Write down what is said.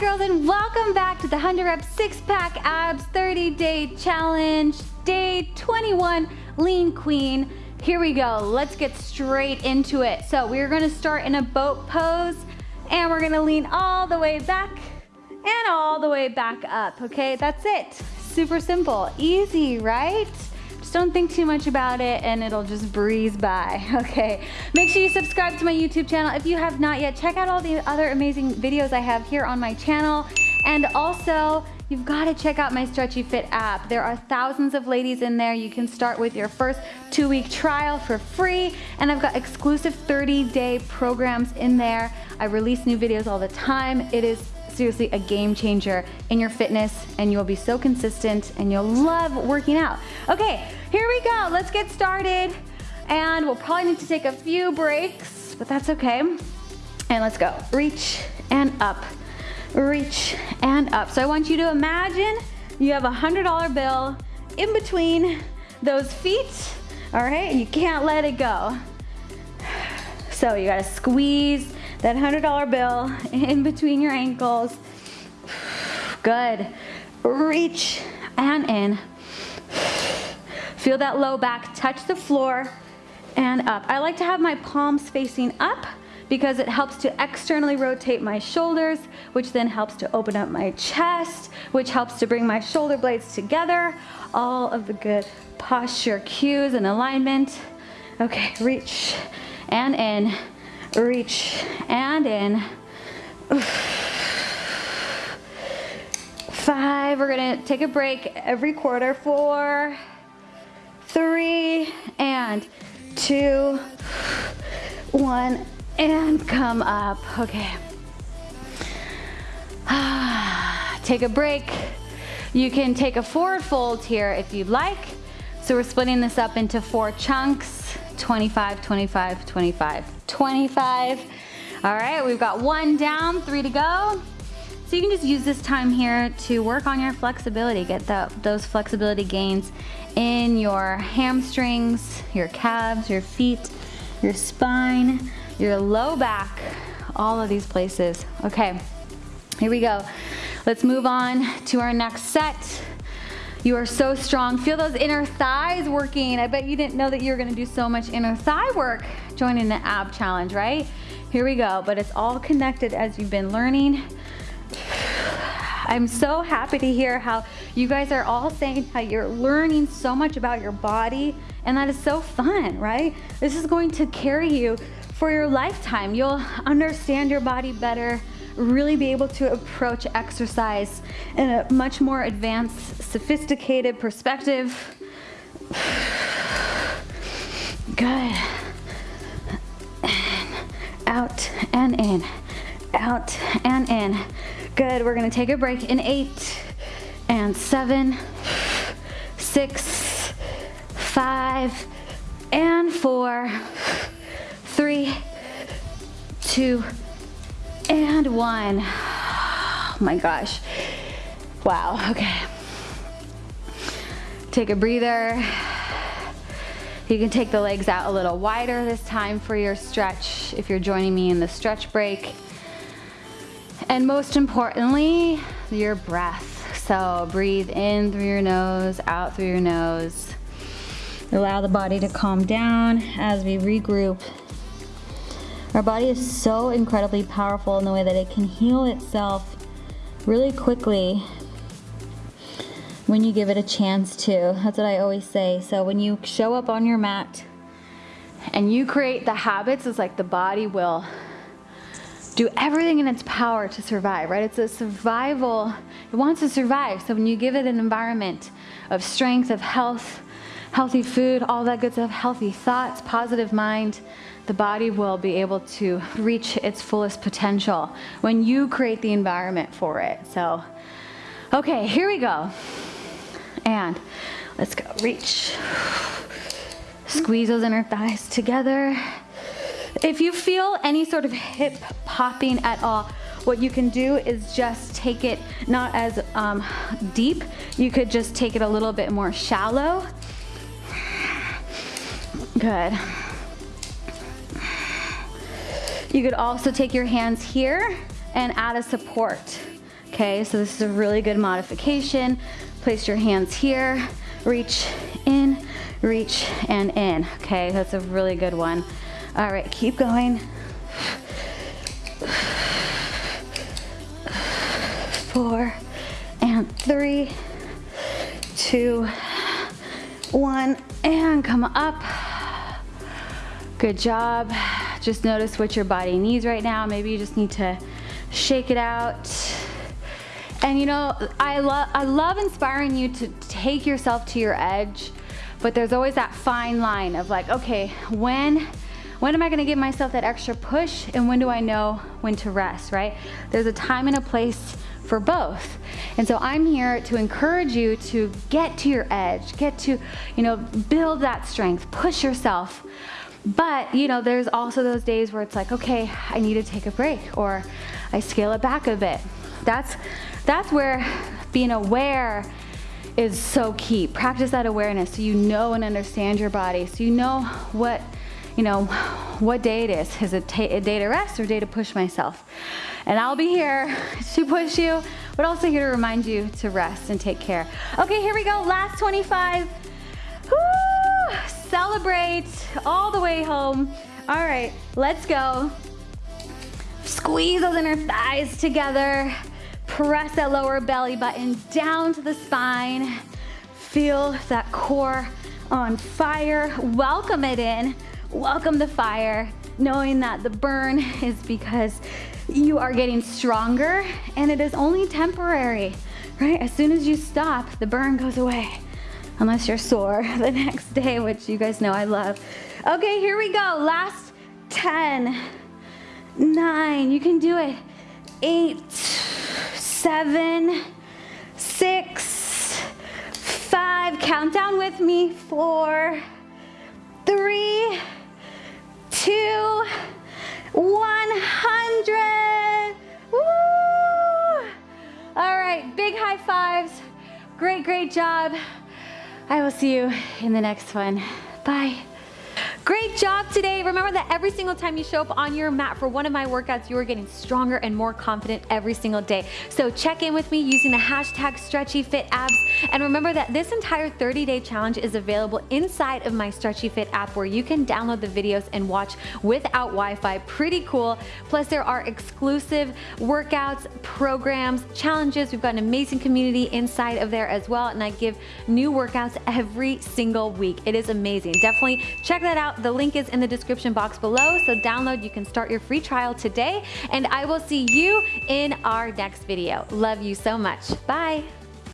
girls and welcome back to the 100 rep six pack abs 30 day challenge. Day 21 lean queen. Here we go. Let's get straight into it. So we're to start in a boat pose and we're to lean all the way back and all the way back up okay? That's it. Super simple. Easy right just don't think too much about it and it'll just breeze by, okay? Make sure you subscribe to my YouTube channel. If you have not yet, check out all the other amazing videos I have here on my channel. And also, you've got to check out my Stretchy Fit app. There are thousands of ladies in there. You can start with your first two week trial for free. And I've got exclusive 30 day programs in there. I release new videos all the time. It is seriously a game changer in your fitness and you'll be so consistent and you'll love working out. Okay, here we go. Let's get started. And we'll probably need to take a few breaks, but that's okay. And let's go. Reach and up. Reach and up. So I want you to imagine you have a $100 bill in between those feet, all right? And you can't let it go. So you gotta squeeze that $100 bill in between your ankles. Good. Reach and in. Feel that low back touch the floor and up. I like to have my palms facing up because it helps to externally rotate my shoulders, which then helps to open up my chest, which helps to bring my shoulder blades together. All of the good posture cues and alignment. Okay, reach and in reach and in. Five, we're gonna take a break every quarter. Four, three, and two, one, and come up. Okay. Take a break. You can take a forward fold here if you'd like. So we're splitting this up into four chunks, 25, 25, 25. 25. All right, we've got one down, three to go. So you can just use this time here to work on your flexibility, get the, those flexibility gains in your hamstrings, your calves, your feet, your spine, your low back, all of these places. Okay, here we go. Let's move on to our next set. You are so strong. Feel those inner thighs working. I bet you didn't know that you were gonna do so much inner thigh work joining the ab challenge, right? Here we go, but it's all connected as you've been learning. I'm so happy to hear how you guys are all saying how you're learning so much about your body and that is so fun, right? This is going to carry you for your lifetime. You'll understand your body better, really be able to approach exercise in a much more advanced, sophisticated perspective. Good. In, out and in, out and in. Good, we're gonna take a break in eight and seven, six, five, and four, three, two, and one. Oh my gosh. Wow, okay. Take a breather. You can take the legs out a little wider this time for your stretch if you're joining me in the stretch break. And most importantly, your breath. So breathe in through your nose, out through your nose. Allow the body to calm down as we regroup our body is so incredibly powerful in the way that it can heal itself really quickly when you give it a chance to. That's what I always say. So when you show up on your mat and you create the habits, it's like the body will do everything in its power to survive, right? It's a survival, it wants to survive. So when you give it an environment of strength, of health, healthy food, all that good stuff, healthy thoughts, positive mind, the body will be able to reach its fullest potential when you create the environment for it. So, okay, here we go. And let's go, reach. Squeeze those inner thighs together. If you feel any sort of hip popping at all, what you can do is just take it not as um, deep, you could just take it a little bit more shallow. Good. You could also take your hands here and add a support. Okay, so this is a really good modification. Place your hands here, reach in, reach and in. Okay, that's a really good one. All right, keep going. Four and three, two, one, and come up. Good job. Just notice what your body needs right now. Maybe you just need to shake it out. And you know, I, lo I love inspiring you to take yourself to your edge, but there's always that fine line of like, okay, when, when am I gonna give myself that extra push and when do I know when to rest, right? There's a time and a place for both. And so I'm here to encourage you to get to your edge, get to, you know, build that strength, push yourself. But, you know, there's also those days where it's like, okay, I need to take a break or I scale it back a bit. That's, that's where being aware is so key. Practice that awareness so you know and understand your body, so you know what, you know, what day it is. Is it a day to rest or day to push myself? And I'll be here to push you, but also here to remind you to rest and take care. Okay, here we go, last 25. Celebrate all the way home. All right, let's go. Squeeze those inner thighs together. Press that lower belly button down to the spine. Feel that core on fire. Welcome it in. Welcome the fire, knowing that the burn is because you are getting stronger and it is only temporary, right? As soon as you stop, the burn goes away. Unless you're sore the next day, which you guys know I love. Okay, here we go. Last 10, nine, you can do it. Eight, seven, six, five, count down with me, four, three, two, 100. Woo! All right, big high fives. Great, great job. I will see you in the next one. Bye. Great job today. Remember that every single time you show up on your mat for one of my workouts, you are getting stronger and more confident every single day. So check in with me using the hashtag StretchyFitAbs. And remember that this entire 30-day challenge is available inside of my Stretchy Fit app where you can download the videos and watch without Wi-Fi. Pretty cool. Plus there are exclusive workouts, programs, challenges. We've got an amazing community inside of there as well. And I give new workouts every single week. It is amazing. Definitely check that out out. The link is in the description box below, so download. You can start your free trial today, and I will see you in our next video. Love you so much. Bye.